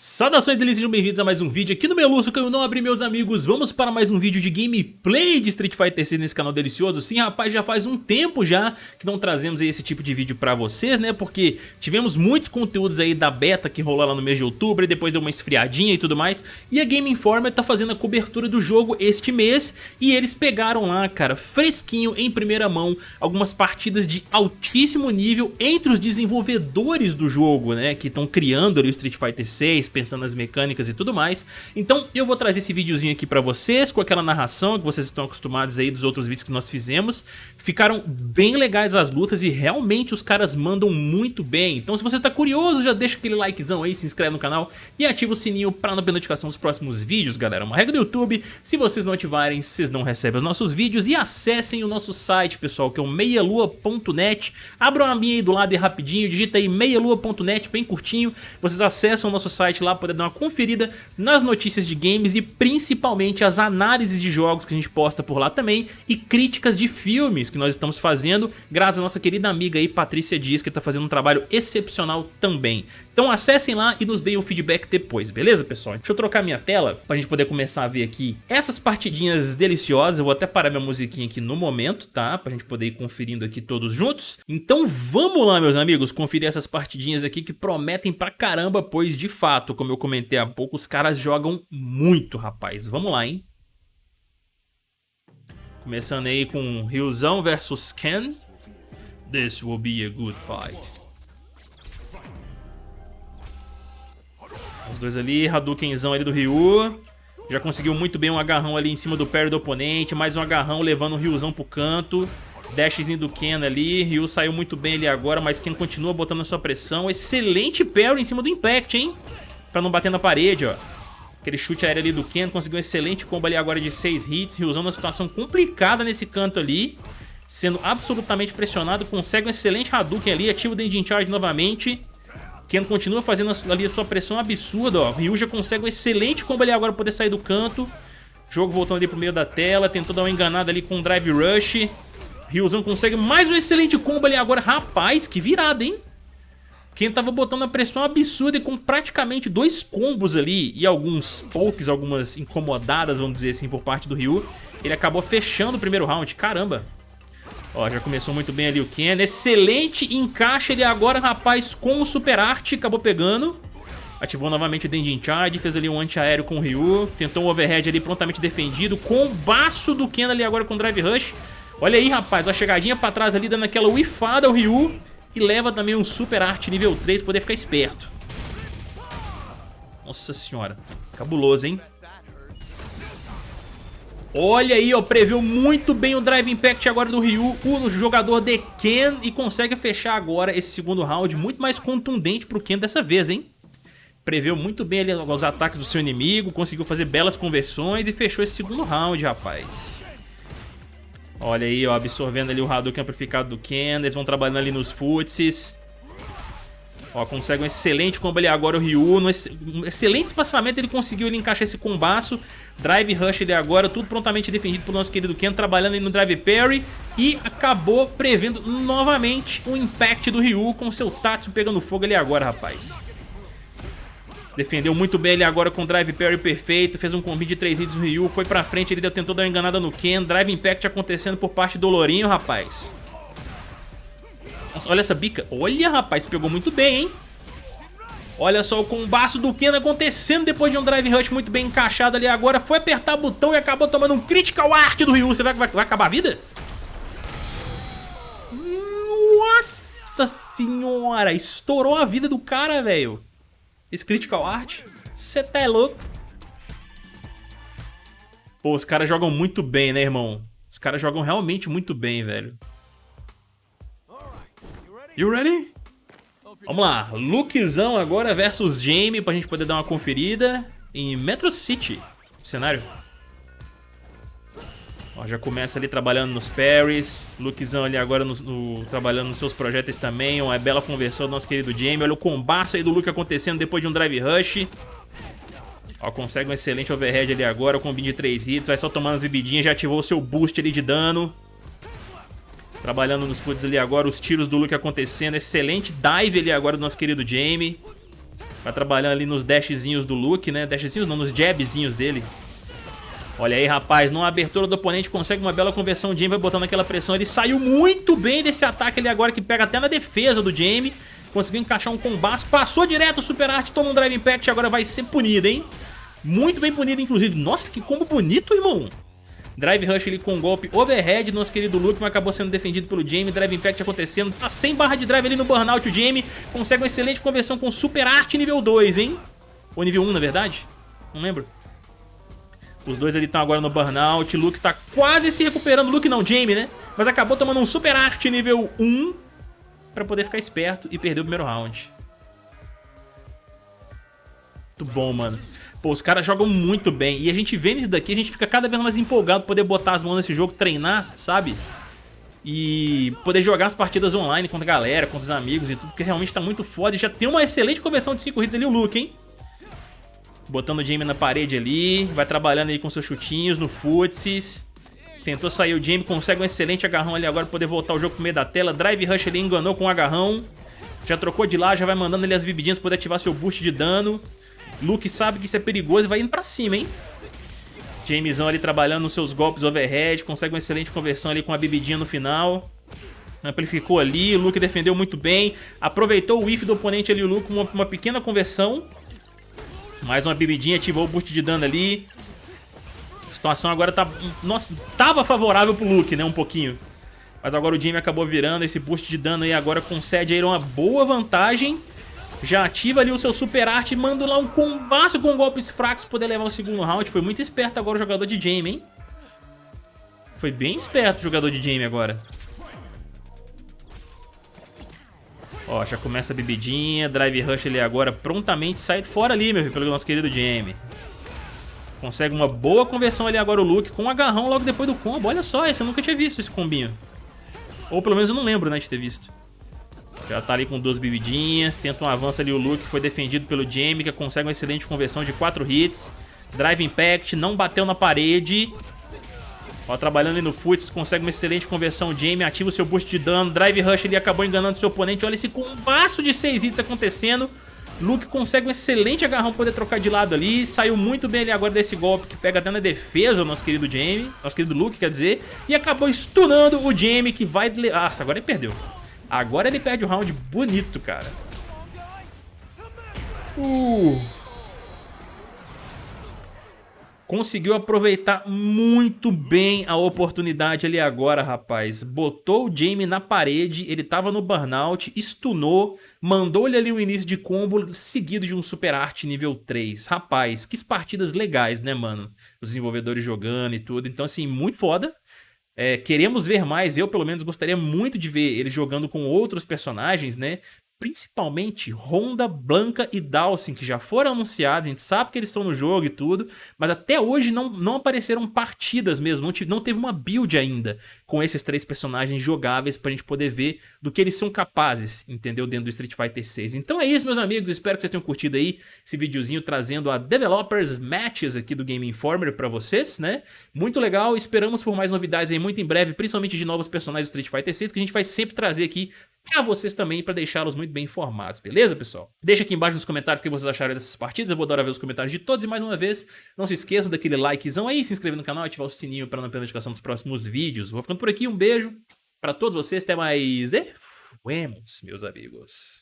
Saudações delícias, sejam bem-vindos a mais um vídeo aqui no Meluço que eu não abri meus amigos. Vamos para mais um vídeo de gameplay de Street Fighter 6 nesse canal delicioso. Sim rapaz, já faz um tempo já que não trazemos esse tipo de vídeo pra vocês né? Porque tivemos muitos conteúdos aí da beta que rolou lá no mês de outubro E depois deu uma esfriadinha e tudo mais. E a Game Informer tá fazendo a cobertura do jogo este mês E eles pegaram lá, cara, fresquinho, em primeira mão Algumas partidas de altíssimo nível entre os desenvolvedores do jogo né? Que estão criando ali o Street Fighter 6 pensando nas mecânicas e tudo mais. Então eu vou trazer esse videozinho aqui pra vocês, com aquela narração que vocês estão acostumados aí dos outros vídeos que nós fizemos. Ficaram bem legais as lutas e realmente os caras mandam muito bem. Então se você tá curioso, já deixa aquele likezão aí, se inscreve no canal e ativa o sininho pra não perder notificação dos próximos vídeos, galera. Uma regra do YouTube, se vocês não ativarem, vocês não recebem os nossos vídeos e acessem o nosso site, pessoal, que é o meialua.net. Abram a minha aí do lado e rapidinho, digita aí meialua.net, bem curtinho. Vocês acessam o nosso site site lá, poder dar uma conferida nas notícias de games e principalmente as análises de jogos que a gente posta por lá também e críticas de filmes que nós estamos fazendo, graças à nossa querida amiga aí, Patrícia Dias, que está fazendo um trabalho excepcional também. Então acessem lá e nos deem o feedback depois, beleza pessoal? Deixa eu trocar minha tela pra gente poder começar a ver aqui essas partidinhas deliciosas. Eu vou até parar minha musiquinha aqui no momento, tá? Pra gente poder ir conferindo aqui todos juntos. Então vamos lá, meus amigos, conferir essas partidinhas aqui que prometem pra caramba, pois de fato, como eu comentei há pouco, os caras jogam muito, rapaz. Vamos lá, hein? Começando aí com Ryuzão versus Ken. This will be a good fight. Os dois ali, Hadoukenzão ali do Ryu. Já conseguiu muito bem um agarrão ali em cima do parry do oponente. Mais um agarrão levando o Ryuzão pro canto. Dashzinho do Ken ali. Ryu saiu muito bem ali agora, mas Ken continua botando a sua pressão. Excelente parry em cima do Impact, hein? Pra não bater na parede, ó. Aquele chute aéreo ali do Ken. Conseguiu um excelente combo ali agora de 6 hits. Ryuzão numa situação complicada nesse canto ali. Sendo absolutamente pressionado. Consegue um excelente Hadouken ali. Ativa o Dendin Charge novamente. Ken continua fazendo ali a sua pressão absurda, ó. Ryu já consegue um excelente combo ali agora pra poder sair do canto. Jogo voltando ali pro meio da tela, tentou dar uma enganada ali com o Drive Rush. Ryuzão consegue mais um excelente combo ali agora. Rapaz, que virada, hein? Ken tava botando a pressão absurda e com praticamente dois combos ali e alguns pokes, algumas incomodadas, vamos dizer assim, por parte do Ryu. Ele acabou fechando o primeiro round. Caramba! Ó, já começou muito bem ali o Ken. Excelente encaixe ele agora, rapaz, com o Super Art. Acabou pegando. Ativou novamente o Dendin Charge, fez ali um anti-aéreo com o Ryu. Tentou um overhead ali prontamente defendido. Combaço do Ken ali agora com o Drive Rush. Olha aí, rapaz, a chegadinha pra trás ali, dando aquela whiffada ao Ryu. E leva também um Super Art nível 3 pra poder ficar esperto. Nossa senhora. Cabuloso, hein? Olha aí, ó, previu muito bem o Drive Impact agora do Ryu, o jogador de Ken, e consegue fechar agora esse segundo round muito mais contundente pro Ken dessa vez, hein? Previu muito bem ali os ataques do seu inimigo, conseguiu fazer belas conversões e fechou esse segundo round, rapaz. Olha aí, ó, absorvendo ali o Hadouken amplificado do Ken, eles vão trabalhando ali nos futsis. Ó, consegue um excelente combo ali agora o Ryu. No ex um excelente espaçamento ele conseguiu ele encaixar esse combaço. Drive Rush ali agora, tudo prontamente defendido pelo nosso querido Ken, trabalhando ali no Drive Parry. E acabou prevendo novamente o Impact do Ryu com seu Tatsu pegando fogo ali agora, rapaz. Defendeu muito bem ali agora com o Drive Parry perfeito. Fez um combi de 3 hits do Ryu. Foi pra frente, ele tentou dar uma enganada no Ken. Drive Impact acontecendo por parte do Lourinho, rapaz. Nossa, olha essa bica. Olha, rapaz, pegou muito bem, hein? Olha só o combaço do Ken acontecendo depois de um Drive Rush muito bem encaixado ali agora. Foi apertar o botão e acabou tomando um Critical Art do Ryu. Será que vai, vai acabar a vida? Nossa senhora! Estourou a vida do cara, velho. Esse Critical Art. Você tá louco? Pô, os caras jogam muito bem, né, irmão? Os caras jogam realmente muito bem, velho. You ready? Vamos lá, Lukezão agora versus Jamie pra gente poder dar uma conferida em Metro City, cenário. Ó, já começa ali trabalhando nos parries, Lukezão ali agora no, no, trabalhando nos seus projetos também, uma bela conversão do nosso querido Jamie. Olha o combaço aí do Luke acontecendo depois de um drive rush. Ó, consegue um excelente overhead ali agora, com um de 3 hits, vai só tomando as bebidinhas, já ativou o seu boost ali de dano. Trabalhando nos foods ali agora, os tiros do Luke acontecendo. Excelente dive ali agora do nosso querido Jamie. Vai trabalhando ali nos dashzinhos do Luke, né? Dashzinhos não, nos jabzinhos dele. Olha aí, rapaz, numa abertura do oponente consegue uma bela conversão. O Jamie vai botando aquela pressão. Ele saiu muito bem desse ataque ali agora, que pega até na defesa do Jamie. Conseguiu encaixar um combate. Passou direto o Super Art, toma um Drive Impact. Agora vai ser punido, hein? Muito bem punido, inclusive. Nossa, que combo bonito, irmão. Drive Rush ali com um golpe overhead nosso querido Luke, mas acabou sendo defendido pelo Jamie. Drive Impact acontecendo. Tá sem barra de drive ali no Burnout o Jamie. Consegue uma excelente conversão com Super Art nível 2, hein? Ou nível 1, na verdade? Não lembro. Os dois ali estão agora no Burnout. Luke tá quase se recuperando. Luke não, Jamie, né? Mas acabou tomando um Super Art nível 1 pra poder ficar esperto e perder o primeiro round. Muito bom, mano. Pô, os caras jogam muito bem. E a gente vendo isso daqui, a gente fica cada vez mais empolgado poder botar as mãos nesse jogo, treinar, sabe? E poder jogar as partidas online contra a galera, contra os amigos e tudo, porque realmente tá muito foda. E já tem uma excelente conversão de 5 hits ali o Luke, hein? Botando o Jamie na parede ali, vai trabalhando aí com seus chutinhos no footsies. Tentou sair o Jamie, consegue um excelente agarrão ali agora pra poder voltar o jogo pro meio da tela. Drive Rush ali enganou com o agarrão. Já trocou de lá, já vai mandando ali as bebidinhas pra poder ativar seu boost de dano. Luke sabe que isso é perigoso e vai indo pra cima, hein? Jamesão ali trabalhando nos seus golpes overhead, consegue uma excelente conversão ali com a bebidinha no final. Amplificou ali, o Luke defendeu muito bem, aproveitou o whiff do oponente ali, o Luke, uma, uma pequena conversão. Mais uma bebidinha, ativou o boost de dano ali. A situação agora tá... Nossa, tava favorável pro Luke, né, um pouquinho. Mas agora o Jamie acabou virando esse boost de dano aí, agora concede aí uma boa vantagem. Já ativa ali o seu super arte, manda lá um combaço com golpes fracos pra poder levar o segundo round. Foi muito esperto agora o jogador de Jamie, hein? Foi bem esperto o jogador de Jamie agora. Ó, já começa a bebidinha, Drive Rush ali agora prontamente sai fora ali, meu filho, pelo nosso querido Jamie. Consegue uma boa conversão ali agora o Luke com um agarrão logo depois do combo. Olha só, esse eu nunca tinha visto esse combinho. Ou pelo menos eu não lembro, né, de ter visto. Já tá ali com duas bebidinhas. Tenta um avanço ali o Luke. Foi defendido pelo Jamie, que consegue uma excelente conversão de 4 hits. Drive Impact, não bateu na parede. Ó, trabalhando ali no Futs, consegue uma excelente conversão. Jamie ativa o seu boost de dano. Drive Rush ele acabou enganando seu oponente. Olha esse combaço de 6 hits acontecendo. Luke consegue um excelente agarrão poder trocar de lado ali. Saiu muito bem ali agora desse golpe que pega até na defesa o nosso querido Jamie. Nosso querido Luke, quer dizer. E acabou stunando o Jamie que vai... Nossa, agora ele perdeu. Agora ele perde o round bonito, cara. Uh. Conseguiu aproveitar muito bem a oportunidade ali agora, rapaz. Botou o Jamie na parede, ele tava no burnout, stunou, mandou ele ali o início de combo, seguido de um super arte nível 3. Rapaz, que partidas legais, né, mano? Os desenvolvedores jogando e tudo. Então, assim, muito foda. É, queremos ver mais, eu pelo menos gostaria muito de ver ele jogando com outros personagens, né? Principalmente Honda, Blanca e Dawson, que já foram anunciados, a gente sabe que eles estão no jogo e tudo, mas até hoje não, não apareceram partidas mesmo, não, não teve uma build ainda com esses três personagens jogáveis pra gente poder ver do que eles são capazes, entendeu? Dentro do Street Fighter 6. Então é isso, meus amigos, espero que vocês tenham curtido aí esse videozinho trazendo a Developers Matches aqui do Game Informer pra vocês, né? Muito legal, esperamos por mais novidades aí muito em breve, principalmente de novos personagens do Street Fighter 6, que a gente vai sempre trazer aqui a vocês também para deixá-los muito bem informados, beleza, pessoal? Deixa aqui embaixo nos comentários o que vocês acharam dessas partidas, eu vou adorar ver os comentários de todos e mais uma vez, não se esqueçam daquele likezão aí, se inscrever no canal ativar o sininho para não perder a notificação dos próximos vídeos. Vou ficando por aqui, um beijo para todos vocês, até mais e fuemos, meus amigos.